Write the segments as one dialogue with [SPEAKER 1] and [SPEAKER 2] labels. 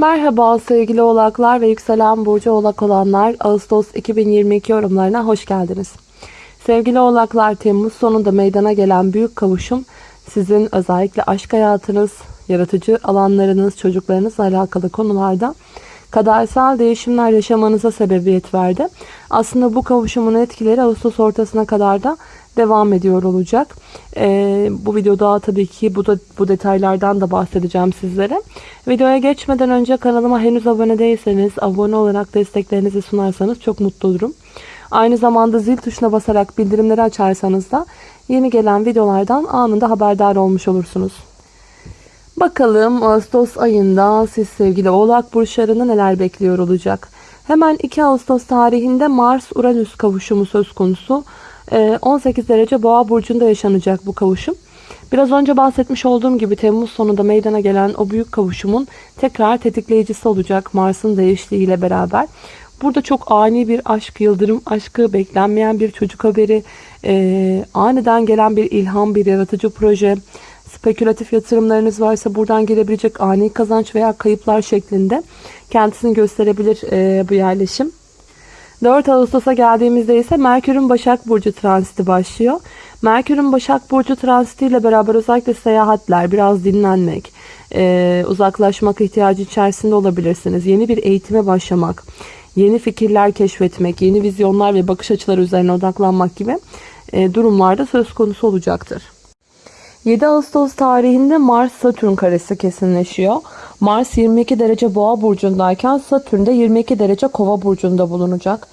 [SPEAKER 1] Merhaba sevgili oğlaklar ve yükselen burcu oğlak olanlar Ağustos 2022 yorumlarına hoş geldiniz. Sevgili oğlaklar Temmuz sonunda meydana gelen büyük kavuşum sizin özellikle aşk hayatınız, yaratıcı alanlarınız, çocuklarınızla alakalı konularda kadersel değişimler yaşamanıza sebebiyet verdi. Aslında bu kavuşumun etkileri Ağustos ortasına kadar da devam ediyor olacak. Ee, bu videoda tabii ki bu, da, bu detaylardan da bahsedeceğim sizlere. Videoya geçmeden önce kanalıma henüz abone değilseniz abone olarak desteklerinizi sunarsanız çok mutlu olurum. Aynı zamanda zil tuşuna basarak bildirimleri açarsanız da yeni gelen videolardan anında haberdar olmuş olursunuz. Bakalım Ağustos ayında siz sevgili oğlak burçlarını neler bekliyor olacak. Hemen 2 Ağustos tarihinde Mars-Uranüs kavuşumu söz konusu. 18 ee, derece boğa burcunda yaşanacak bu kavuşum. Biraz önce bahsetmiş olduğum gibi Temmuz sonunda meydana gelen o büyük kavuşumun tekrar tetikleyicisi olacak Mars'ın değiştiğiyle beraber. Burada çok ani bir aşk, yıldırım aşkı, beklenmeyen bir çocuk haberi, e, aniden gelen bir ilham, bir yaratıcı proje, spekülatif yatırımlarınız varsa buradan gelebilecek ani kazanç veya kayıplar şeklinde kendisini gösterebilir e, bu yerleşim. 4 Ağustos'a geldiğimizde ise Merkür'ün Başak Burcu transiti başlıyor. Merkür'ün Başak Burcu transiti ile beraber özellikle seyahatler, biraz dinlenmek, e, uzaklaşmak ihtiyacı içerisinde olabilirsiniz. Yeni bir eğitime başlamak, yeni fikirler keşfetmek, yeni vizyonlar ve bakış açıları üzerine odaklanmak gibi e, durumlarda söz konusu olacaktır. 7 Ağustos tarihinde Mars-Satürn karesi kesinleşiyor. Mars 22 derece boğa burcundayken Satürn de 22 derece kova burcunda bulunacak.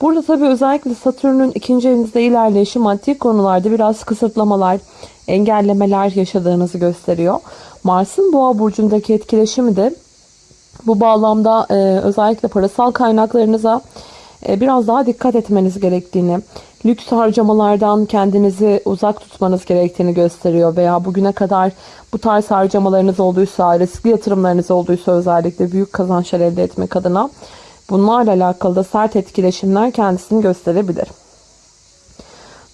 [SPEAKER 1] Burada tabii özellikle Satürn'ün ikinci evinizde ilerleyişi maddi konularda biraz kısıtlamalar, engellemeler yaşadığınızı gösteriyor. Mars'ın boğa burcundaki etkileşimi de bu bağlamda e, özellikle parasal kaynaklarınıza biraz daha dikkat etmeniz gerektiğini, lüks harcamalardan kendinizi uzak tutmanız gerektiğini gösteriyor veya bugüne kadar bu tarz harcamalarınız olduysa, riskli yatırımlarınız olduysa özellikle büyük kazançlar elde etmek adına bunlarla alakalı da sert etkileşimler kendisini gösterebilir.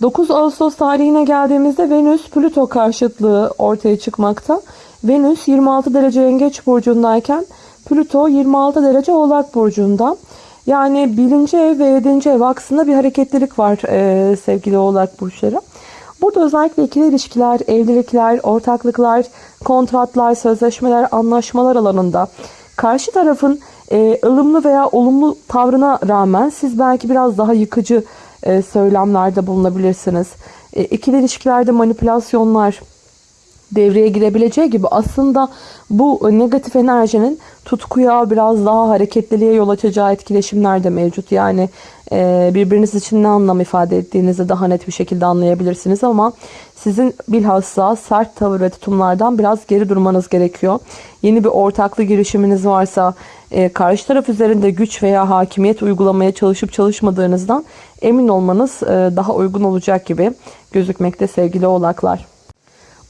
[SPEAKER 1] 9 Ağustos tarihine geldiğimizde Venüs Plüto karşıtlığı ortaya çıkmakta. Venüs 26 derece yengeç burcundayken Plüto 26 derece oğlak burcunda. Yani birinci ev ve yedinci ev aksında bir hareketlilik var e, sevgili oğlak burçları. Burada özellikle ikili ilişkiler, evlilikler, ortaklıklar, kontratlar, sözleşmeler, anlaşmalar alanında karşı tarafın e, ılımlı veya olumlu tavrına rağmen siz belki biraz daha yıkıcı e, söylemlerde bulunabilirsiniz. E, ikili ilişkilerde manipülasyonlar, devreye girebileceği gibi aslında bu negatif enerjinin tutkuya biraz daha hareketliliğe yol açacağı etkileşimler de mevcut. Yani e, birbiriniz için ne anlam ifade ettiğinizi daha net bir şekilde anlayabilirsiniz ama sizin bilhassa sert tavır ve tutumlardan biraz geri durmanız gerekiyor. Yeni bir ortaklı girişiminiz varsa e, karşı taraf üzerinde güç veya hakimiyet uygulamaya çalışıp çalışmadığınızdan emin olmanız e, daha uygun olacak gibi gözükmekte sevgili oğlaklar.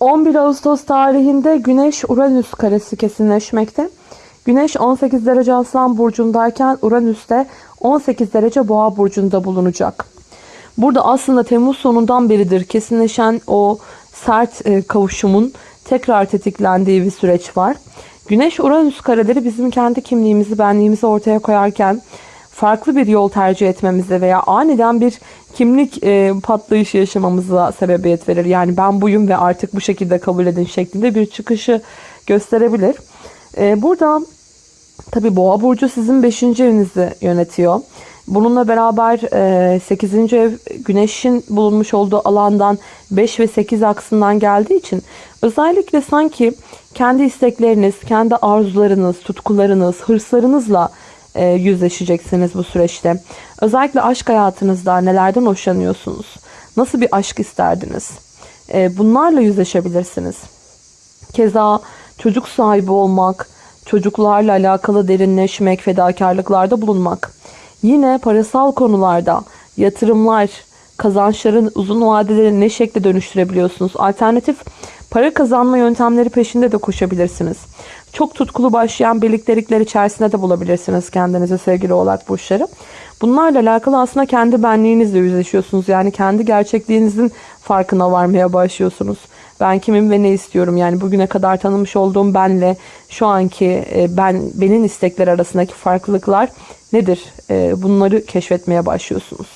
[SPEAKER 1] 11 Ağustos tarihinde Güneş Uranüs karesi kesinleşmekte. Güneş 18 derece Aslan burcundayken Uranüs de 18 derece Boğa burcunda bulunacak. Burada aslında Temmuz sonundan beridir kesinleşen o sert e, kavuşumun tekrar tetiklendiği bir süreç var. Güneş Uranüs kareleri bizim kendi kimliğimizi, benliğimizi ortaya koyarken farklı bir yol tercih etmemize veya aniden bir kimlik e, patlayışı yaşamamıza sebebiyet verir. Yani ben buyum ve artık bu şekilde kabul edin şeklinde bir çıkışı gösterebilir. E, burada tabi boğa burcu sizin 5. evinizi yönetiyor. Bununla beraber 8. E, ev güneşin bulunmuş olduğu alandan 5 ve 8 aksından geldiği için özellikle sanki kendi istekleriniz, kendi arzularınız, tutkularınız, hırslarınızla e, yüzleşeceksiniz bu süreçte. Özellikle aşk hayatınızda nelerden hoşlanıyorsunuz? Nasıl bir aşk isterdiniz? E, bunlarla yüzleşebilirsiniz. Keza çocuk sahibi olmak, çocuklarla alakalı derinleşmek, fedakarlıklarda bulunmak. Yine parasal konularda yatırımlar, kazançların uzun vadeleri ne şekilde dönüştürebiliyorsunuz? Alternatif para kazanma yöntemleri peşinde de koşabilirsiniz. Çok tutkulu başlayan birliktelikler içerisinde de bulabilirsiniz kendinizi sevgili oğlak burçları. Bunlarla alakalı aslında kendi benliğinizle yüzleşiyorsunuz. Yani kendi gerçekliğinizin farkına varmaya başlıyorsunuz. Ben kimim ve ne istiyorum? Yani bugüne kadar tanımış olduğum benle şu anki e, ben benim istekler arasındaki farklılıklar nedir? E, bunları keşfetmeye başlıyorsunuz.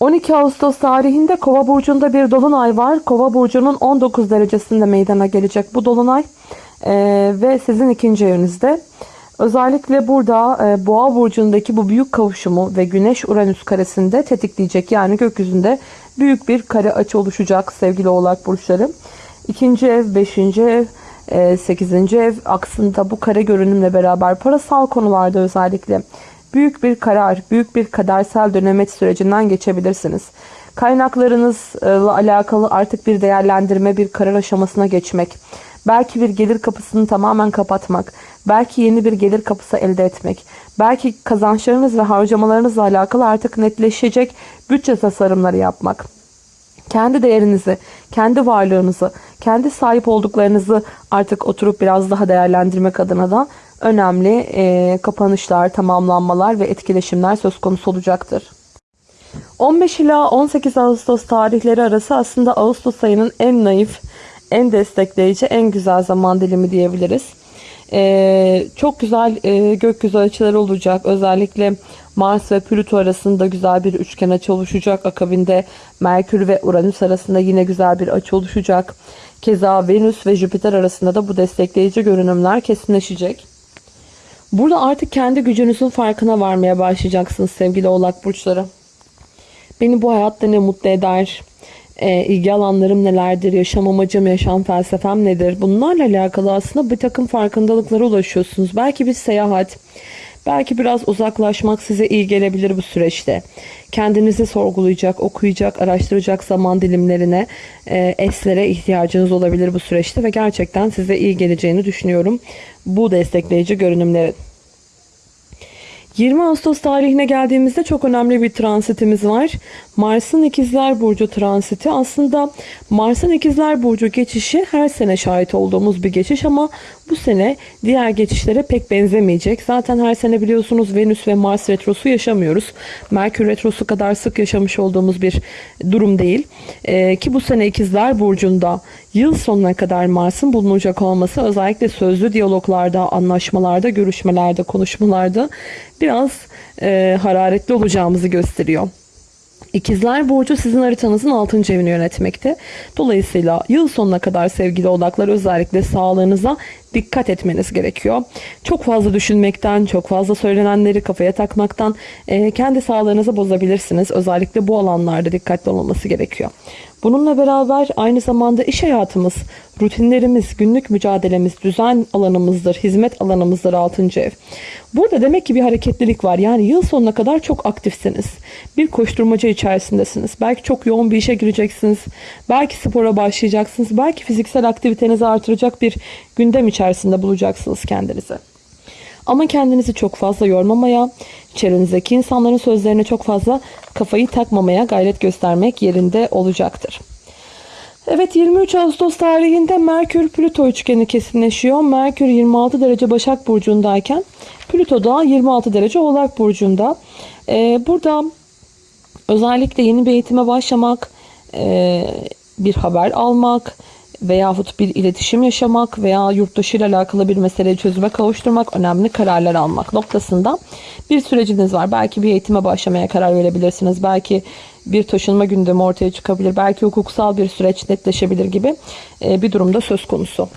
[SPEAKER 1] 12 Ağustos tarihinde Kova burcunda bir dolunay var. Kova burcunun 19 derecesinde meydana gelecek bu dolunay e, ve sizin ikinci evinizde. Özellikle burada e, Boğa burcundaki bu büyük kavuşumu ve Güneş Uranüs karesinde tetikleyecek. Yani gökyüzünde büyük bir kare açı oluşacak sevgili Oğlak burçları. İkinci ev, beşinci ev, e, sekizinci ev aksında bu kare görünümle beraber parasal konularda özellikle büyük bir karar, büyük bir kadersel dönemet sürecinden geçebilirsiniz. Kaynaklarınızla alakalı artık bir değerlendirme, bir karar aşamasına geçmek, belki bir gelir kapısını tamamen kapatmak, belki yeni bir gelir kapısı elde etmek, belki kazançlarınız ve harcamalarınızla alakalı artık netleşecek bütçe tasarımları yapmak. Kendi değerinizi, kendi varlığınızı, kendi sahip olduklarınızı artık oturup biraz daha değerlendirmek adına da önemli e, kapanışlar, tamamlanmalar ve etkileşimler söz konusu olacaktır. 15 ila 18 Ağustos tarihleri arası aslında Ağustos ayının en naif, en destekleyici, en güzel zaman dilimi diyebiliriz. Ee, çok güzel e, gökyüzü açıları olacak. Özellikle Mars ve Plüto arasında güzel bir üçgen açı oluşacak. Akabinde Merkür ve Uranüs arasında yine güzel bir açı oluşacak. Keza Venüs ve Jüpiter arasında da bu destekleyici görünümler kesinleşecek. Burada artık kendi gücünüzün farkına varmaya başlayacaksınız sevgili oğlak burçları. Beni bu hayatta ne mutlu eder? E, ilgi alanlarım nelerdir? Yaşam amacım, yaşam felsefem nedir? Bunlarla alakalı aslında bir takım farkındalıklara ulaşıyorsunuz. Belki bir seyahat, belki biraz uzaklaşmak size iyi gelebilir bu süreçte. Kendinizi sorgulayacak, okuyacak, araştıracak zaman dilimlerine, e, eslere ihtiyacınız olabilir bu süreçte ve gerçekten size iyi geleceğini düşünüyorum bu destekleyici görünümlerin. 20 Ağustos tarihine geldiğimizde çok önemli bir transitimiz var. Mars'ın ikizler burcu transiti aslında Mars'ın ikizler burcu geçişi her sene şahit olduğumuz bir geçiş ama bu sene diğer geçişlere pek benzemeyecek. Zaten her sene biliyorsunuz Venüs ve Mars retrosu yaşamıyoruz. Merkür retrosu kadar sık yaşamış olduğumuz bir durum değil. Ee, ki bu sene ikizler burcunda yıl sonuna kadar Mars'ın bulunacak olması özellikle sözlü diyaloglarda, anlaşmalarda, görüşmelerde, konuşmalarda biraz e, hararetli olacağımızı gösteriyor. İkizler Burcu sizin haritanızın 6. evini yönetmekte. Dolayısıyla yıl sonuna kadar sevgili odaklar özellikle sağlığınıza dikkat etmeniz gerekiyor. Çok fazla düşünmekten, çok fazla söylenenleri kafaya takmaktan e, kendi sağlığınızı bozabilirsiniz. Özellikle bu alanlarda dikkatli olması gerekiyor. Bununla beraber aynı zamanda iş hayatımız, rutinlerimiz, günlük mücadelemiz, düzen alanımızdır, hizmet alanımızdır 6. ev. Burada demek ki bir hareketlilik var. Yani yıl sonuna kadar çok aktifsiniz. Bir koşturmaca içerisindesiniz. Belki çok yoğun bir işe gireceksiniz. Belki spora başlayacaksınız. Belki fiziksel aktivitenizi artıracak bir gündem içerisinde bulacaksınız kendinizi. Ama kendinizi çok fazla yormamaya, çevrenizdeki insanların sözlerine çok fazla kafayı takmamaya gayret göstermek yerinde olacaktır. Evet 23 Ağustos tarihinde Merkür Plüto üçgeni kesinleşiyor. Merkür 26 derece Başak Burcu'ndayken Plüto da 26 derece Oğlak Burcu'nda. Ee, burada özellikle yeni bir eğitime başlamak, e, bir haber almak, veyahut bir iletişim yaşamak veya yurt dışı ile alakalı bir meseleyi çözüme kavuşturmak, önemli kararlar almak noktasında bir süreciniz var. Belki bir eğitime başlamaya karar verebilirsiniz. Belki bir taşınma gündemi ortaya çıkabilir. Belki hukuksal bir süreç netleşebilir gibi e, bir durumda söz konusu.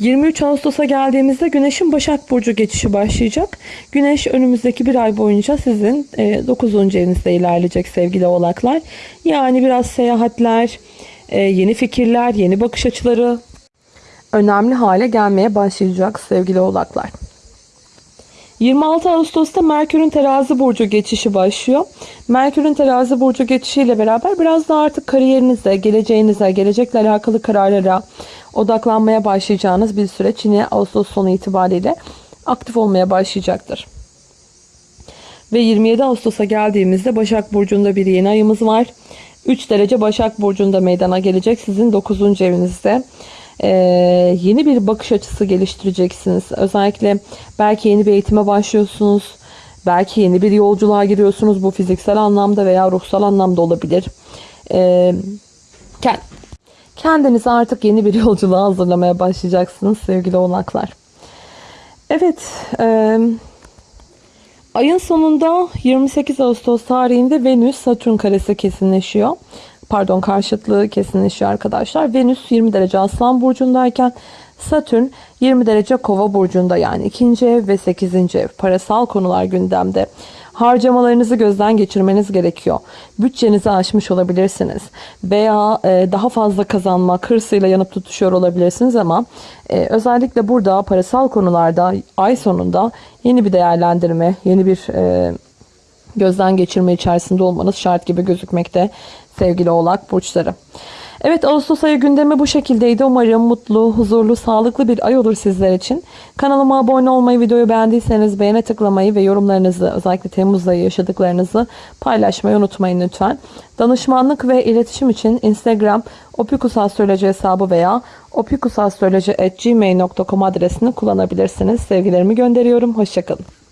[SPEAKER 1] 23 Ağustos'a geldiğimizde Güneş'in Başak Burcu geçişi başlayacak. Güneş önümüzdeki bir ay boyunca sizin 9. E, evinizde ilerleyecek sevgili oğlaklar. Yani biraz seyahatler, yeni fikirler, yeni bakış açıları önemli hale gelmeye başlayacak sevgili oğlaklar. 26 Ağustos'ta Merkür'ün terazi burcu geçişi başlıyor. Merkür'ün terazi burcu geçişiyle beraber biraz daha artık kariyerinize, geleceğinize, gelecekle alakalı kararlara odaklanmaya başlayacağınız bir süreç yine Ağustos sonu itibariyle aktif olmaya başlayacaktır. Ve 27 Ağustos'a geldiğimizde Başak Burcu'nda bir yeni ayımız var. 3 derece Başak Burcu'nda meydana gelecek sizin 9. evinizde. Ee, yeni bir bakış açısı geliştireceksiniz. Özellikle belki yeni bir eğitime başlıyorsunuz. Belki yeni bir yolculuğa giriyorsunuz. Bu fiziksel anlamda veya ruhsal anlamda olabilir. Ee, Kendinizi artık yeni bir yolculuğa hazırlamaya başlayacaksınız sevgili oğlaklar. Evet, e, ayın sonunda 28 Ağustos tarihinde Venüs Satürn karesi kesinleşiyor. Pardon karşıtlığı kesinleşiyor arkadaşlar. Venüs 20 derece Aslan burcundayken Satürn 20 derece Kova burcunda yani ikinci ev ve 8. ev. Parasal konular gündemde. Harcamalarınızı gözden geçirmeniz gerekiyor. Bütçenizi aşmış olabilirsiniz. Veya e, daha fazla kazanmak hırsıyla yanıp tutuşuyor olabilirsiniz ama e, özellikle burada parasal konularda ay sonunda yeni bir değerlendirme, yeni bir e, gözden geçirme içerisinde olmanız şart gibi gözükmekte sevgili oğlak burçları. Evet Ağustos ayı gündemi bu şekildeydi. Umarım mutlu, huzurlu, sağlıklı bir ay olur sizler için. Kanalıma abone olmayı, videoyu beğendiyseniz beğene tıklamayı ve yorumlarınızı özellikle Temmuz ayı yaşadıklarınızı paylaşmayı unutmayın lütfen. Danışmanlık ve iletişim için Instagram opikusastroloji hesabı veya opikusastroloji.gmail.com adresini kullanabilirsiniz. Sevgilerimi gönderiyorum. Hoşçakalın.